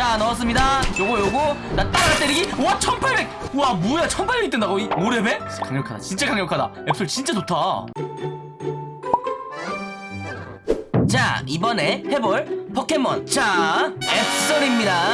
자 넣었습니다. 요거 요거. 나 따라가 때리기 와 1800! 와 뭐야 1800이 뜬다고? 이 5레벨? 강력하다 진짜. 강력하다. 앱솔 진짜 좋다. 자 이번에 해볼 포켓몬. 자 앱솔입니다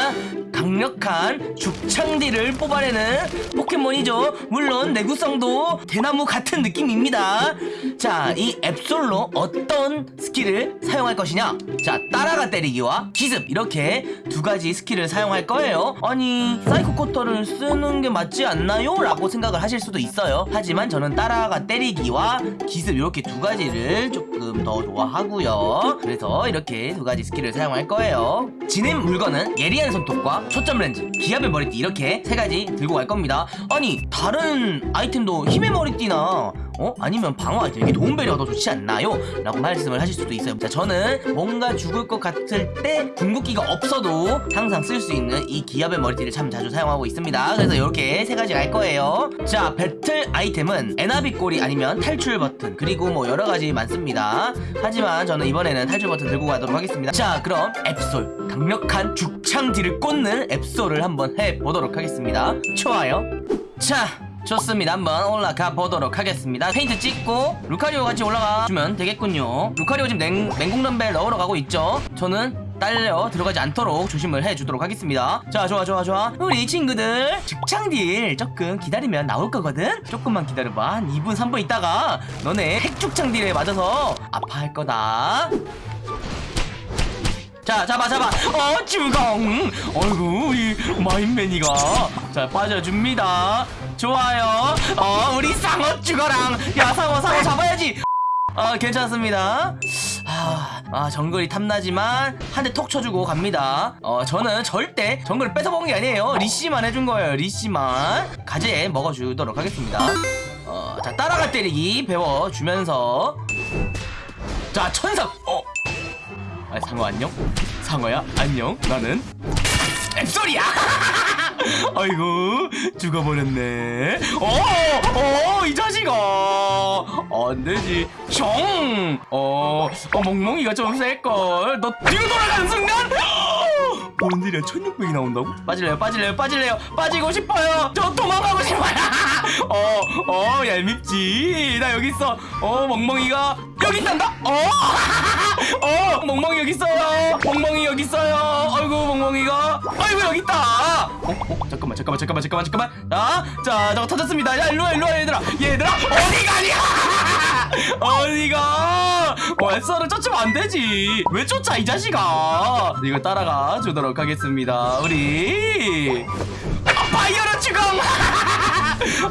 강력한 죽창딜을 뽑아내는 포켓몬이죠. 물론 내구성도 대나무 같은 느낌입니다. 자 이 앱솔로 어떤 스킬을 사용할 것이냐? 자 따라가 때리기와 기습. 이렇게 두 가지 스킬을 사용할 거예요. 아니 사이코 커터를 쓰는 게 맞지 않나요? 라고 생각을 하실 수도 있어요. 하지만 저는 따라가 때리기와 기습 이렇게 두 가지를 조금 더 좋아하고요. 그래서 이렇게 두 가지 스킬을 사용할 거예요. 지닌 물건은 예리한 손톱과 초점 렌즈 기합의 머리띠 이렇게 세 가지 들고 갈 겁니다. 아니 다른 아이템도 힘의 머리띠나 어? 아니면 방어 아이템 이게 도움배리어가 더 좋지 않나요? 라고 말씀을 하실 수도 있어요. 자 저는 뭔가 죽을 것 같을 때 궁극기가 없어도 항상 쓸 수 있는 이 기합의 머리띠를 참 자주 사용하고 있습니다. 그래서 이렇게 세 가지 갈 거예요. 자 배틀 아이템은 에나비 꼬리 아니면 탈출 버튼. 그리고 뭐 여러 가지 많습니다. 하지만 저는 이번에는 탈출 버튼 들고 가도록 하겠습니다. 자 그럼 앱솔. 강력한 죽창지를 꽂는 앱솔을 한번 해보도록 하겠습니다. 좋아요. 자 좋습니다. 한번 올라가 보도록 하겠습니다. 페인트 찍고 루카리오 같이 올라가 주면 되겠군요. 루카리오 지금 냉, 맹공 덤벨 넣으러 가고 있죠? 저는 딸려 들어가지 않도록 조심을 해주도록 하겠습니다. 자 좋아 좋아 좋아. 우리 친구들 죽창딜 조금 기다리면 나올 거거든? 조금만 기다려봐. 한 2분 3분 있다가 너네 핵죽창딜에 맞아서 아파할 거다. 자 잡아 잡아. 어 주공! 어이구 이 마인맨이가. 자 빠져줍니다 좋아요. 어 우리 상어 죽어랑 야 상어 상어 잡아야지. 어 괜찮습니다. 아, 아 정글이 탐나지만 한 대 톡 쳐주고 갑니다. 어 저는 절대 정글을 뺏어먹은 게 아니에요. 리씨만 해준 거예요 리씨만. 가재 먹어주도록 하겠습니다. 어자 따라가 때리기 배워주면서. 자 천상 어. 아, 상어 안녕? 상어야? 안녕? 나는? 앱소리야! 아이고 죽어버렸네 어! 어! 이 자식아 안되지 숑! 어... 어 멍멍이가 좀 셀걸 너 뒤로 돌아가는 순간 뭔 일이야 1600이 나온다고? 빠질래요 빠질래요 빠질래요 빠지고 싶어요 저 도망가고 싶어요 어, 어, 얄밉지. 나 여기 있어. 어, 멍멍이가 여기 있단다. 어, 어, 멍멍이 여기 있어요. 멍멍이 여기 있어요. 아이고, 멍멍이가. 아이고, 여기 있다. 어, 어, 잠깐만, 잠깐만, 잠깐만, 잠깐만, 잠깐만. 자, 자, 저거 터졌습니다. 야, 일로 와, 일로 와, 얘들아. 얘들아, 어디 가냐? 어디가? 어, 햇살을 쫓으면 안 되지. 왜 쫓아, 이 자식아? 이거 따라가 주도록 하겠습니다. 우리.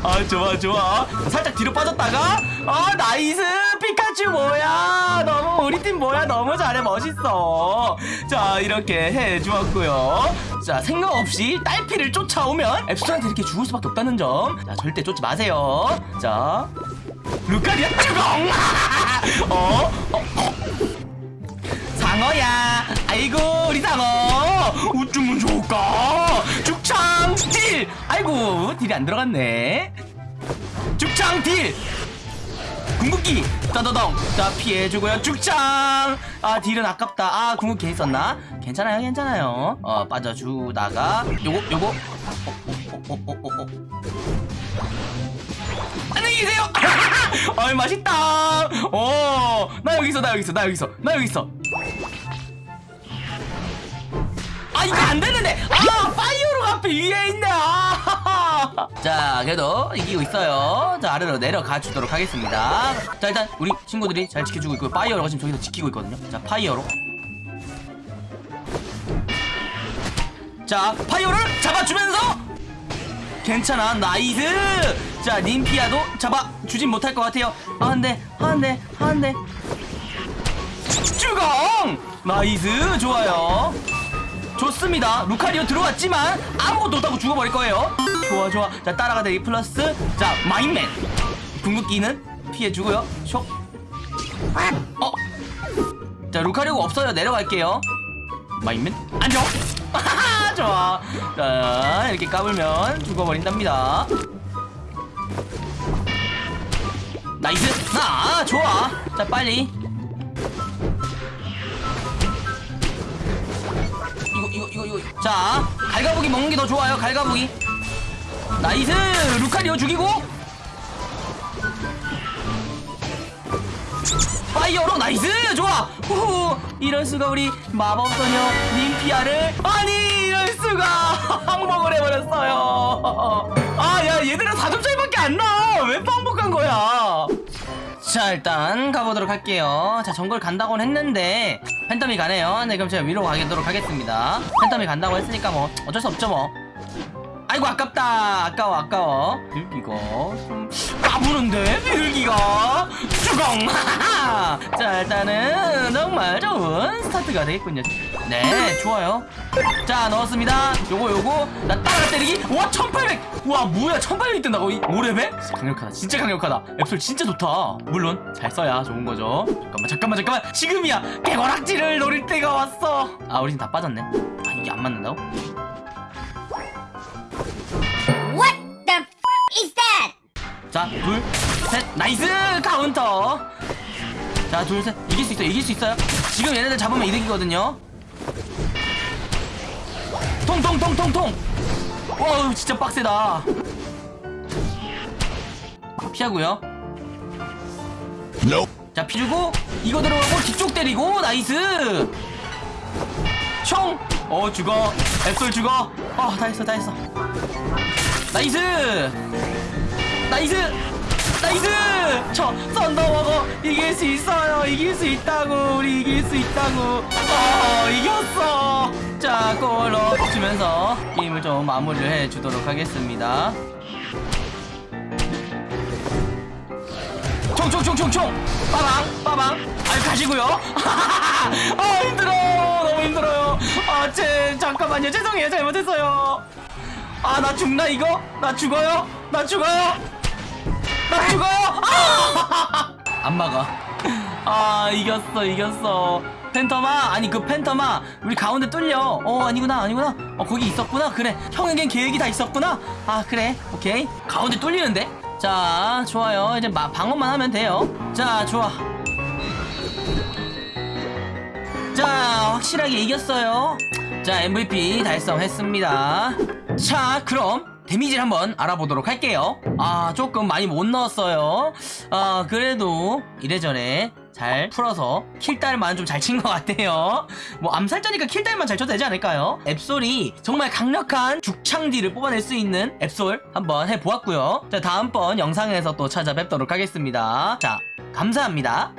아, 좋아 좋아. 살짝 뒤로 빠졌다가? 아 nice! 피카츄 뭐야? 너무 우리 팀 뭐야? 너무 잘해 멋있어. 자 이렇게 해주었고요. 자 생각 없이 딸피를 쫓아오면 앱솔한테 이렇게 죽을 수밖에 없다는 점 자 절대 쫓지 마세요. 자 루카리오 쭈공 어? 어? 어? 상어야. 아이고 우리 상어. 어쩌면 좋을까? 죽창 딜 아이고 딜이 안 들어갔네. 죽창 딜! 궁극기! 따다덩! 자 피해주고요. 죽창! 아 딜은 아깝다. 아 궁극기 있었나? 괜찮아요 괜찮아요. 어 빠져주다가. 요거 요거. 어, 어, 어. 안녕히 계세요. 어이 맛있다. 어나 여기 있어 나 여기 있어 나 여기 있어 나 여기 있어. 아 이거 안 되는데. 아 파이어로 앞에 위에 있네. 아. 자 그래도 이기고 있어요. 자 아래로 내려가 주도록 하겠습니다. 자 일단 우리 친구들이 잘 지켜주고 있고 파이어로가 지금 저기서 지키고 있거든요. 자 파이어로. 자 파이어로 잡아주면서! 괜찮아 nice! 자 님피아도 잡아주진 못할 것 같아요. 아 한대 한대 한대 주공! 나이스 좋아요. 좋습니다. 루카리오 들어왔지만 아무것도 못하고 죽어버릴 거예요 좋아 좋아. 자 따라가대기 플러스. 자 마인맨. 궁극기는 피해주고요. 쇽 어? 자 루카리오가 없어요. 내려갈게요. 마인맨. 안녕. 좋아. 자 이렇게 까불면 죽어버린답니다. nice. 아 좋아. 자 빨리. 이거 이거 이거 이거. 자 갈가부기 먹는 게 더 좋아요. 갈가부기 nice! 루카리오 죽이고! 파이어로 nice! 좋아! 후후 이럴 수가 우리 마법소녀 님피아를? 아니 이럴 수가! 항복을 해버렸어요. 아 야 얘들아 4점 차이밖에 안 나와 왜 항복한 거야? 자 일단 가보도록 할게요. 자 정글 간다고는 했는데 팬텀이 가네요. 네 그럼 제가 위로 가도록 하겠습니다. 팬텀이 간다고 했으니까 뭐 어쩔 수 없죠 뭐 아이고 아깝다. 아까워 아까워. 밀기가 좀 까부는데 밀기가? 주공 자 일단은 정말 좋은 스타트가 되겠군요. 네 좋아요. 자 넣었습니다. 요거 요거. 나 따라 때리기. 와 1800 와 뭐야 1800이 뜬다고? 이 5레벨? 강력하다 진짜 강력하다. 앱솔 진짜 좋다. 물론 잘 써야 좋은 거죠. 잠깐만 잠깐만 잠깐만. 지금이야! 개거락지를 노릴 때가 왔어. 아 우린 다 빠졌네. 아 이게 안 맞는다고? 자, 둘, 셋, nice! 카운터! 자, 둘, 셋, 이길 수 있어요, 이길 수 있어요. 지금 얘네들 잡으면 이득이거든요. 통, 통, 통, 통, 통! wow, 진짜 빡세다. 피하고요. 자, 피주고, 이거 들어가고, 뒤쪽 때리고, nice! 총! 어, 죽어. 앱솔 죽어. 어, 다 했어, 다 했어. nice! nice! nice! 저 썬더워거 이길 수 있어요. 이길 수 있다고. 우리 이길 수 있다고. 어 이겼어. 자 골 넣어주면서 게임을 좀 마무리를 해주도록 하겠습니다. 총총총총총! 빠방 빠방. 아유 가시고요. 아 힘들어 너무 힘들어요. 아제 잠깐만요. 죄송해요. 잘못했어요. 아 나 죽나 이거? 나 죽어요? 나 죽어요? 나 죽어요? 아! 안 막아 아 이겼어 이겼어. 팬텀아? 아니 그 팬텀아 우리 가운데 뚫려. 어 아니구나 아니구나. 어 거기 있었구나? 그래. 형에겐 계획이 다 있었구나? 아 그래. 오케이. 가운데 뚫리는데? 자 좋아요. 이제 마, 방어만 하면 돼요. 자 좋아. 자 확실하게 이겼어요. 자 MVP 달성했습니다. 자 그럼 데미지를 한번 알아보도록 할게요. 아 조금 많이 못 넣었어요. 아 그래도 이래저래 잘 풀어서 킬딸만 좀 잘 친 것 같아요. 뭐 암살자니까 킬딸만 잘 쳐도 되지 않을까요? 앱솔이 정말 강력한 죽창디를 뽑아낼 수 있는 앱솔 한번 해보았고요. 자 다음번 영상에서 또 찾아뵙도록 하겠습니다. 자 감사합니다